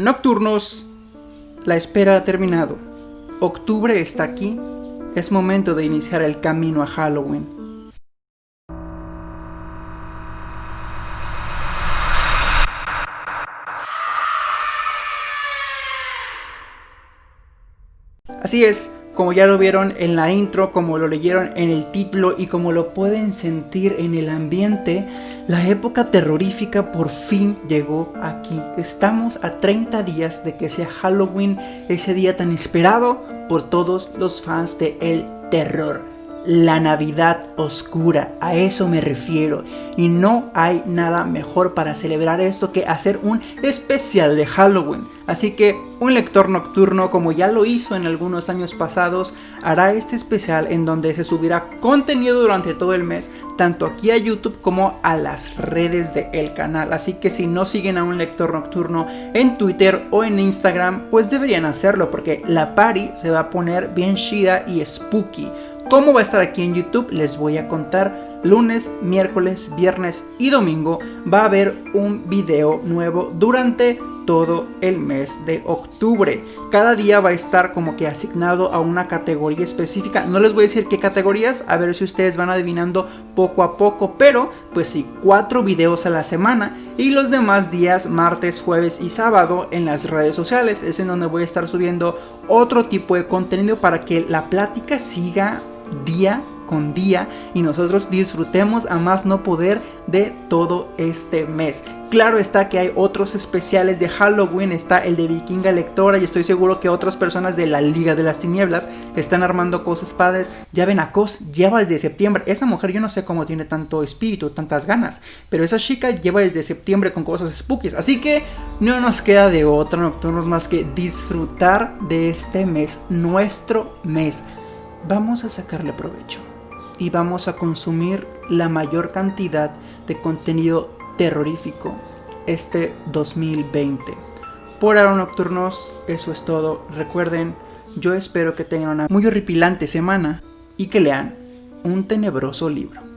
Nocturnos, la espera ha terminado. Octubre está aquí. Es momento de iniciar el camino a Halloween. Así es, como ya lo vieron en la intro, como lo leyeron en el título y como lo pueden sentir en el ambiente, la época terrorífica por fin llegó aquí. Estamos a 30 días de que sea Halloween, ese día tan esperado por todos los fans de el terror la Navidad oscura, a eso me refiero. Y no hay nada mejor para celebrar esto que hacer un especial de Halloween. Así que un lector nocturno, como ya lo hizo en algunos años pasados, hará este especial en donde se subirá contenido durante todo el mes, tanto aquí a YouTube como a las redes del canal. Así que si no siguen a un lector nocturno en Twitter o en Instagram, pues deberían hacerlo porque la party se va a poner bien chida y spooky. ¿Cómo va a estar aquí en YouTube? Les voy a contar. Lunes, miércoles, viernes y domingo va a haber un video nuevo durante todo el mes de octubre. Cada día va a estar como que asignado a una categoría específica. No les voy a decir qué categorías, a ver si ustedes van adivinando poco a poco, pero pues sí, cuatro videos a la semana y los demás días, martes, jueves y sábado en las redes sociales. Es en donde voy a estar subiendo otro tipo de contenido para que la plática siga día con día y nosotros disfrutemos a más no poder de todo este mes. Claro está que hay otros especiales de Halloween, está el de Vikinga Lectora y estoy seguro que otras personas de la Liga de las Tinieblas están armando cosas padres. Ya ven a Cos, lleva desde septiembre. Esa mujer yo no sé cómo tiene tanto espíritu, tantas ganas, pero esa chica lleva desde septiembre con cosas spookies. Así que no nos queda de otra nocturnos más que disfrutar de este mes, nuestro mes vamos a sacarle provecho y vamos a consumir la mayor cantidad de contenido terrorífico este 2020. Por ahora nocturnos, eso es todo. Recuerden, yo espero que tengan una muy horripilante semana y que lean un tenebroso libro.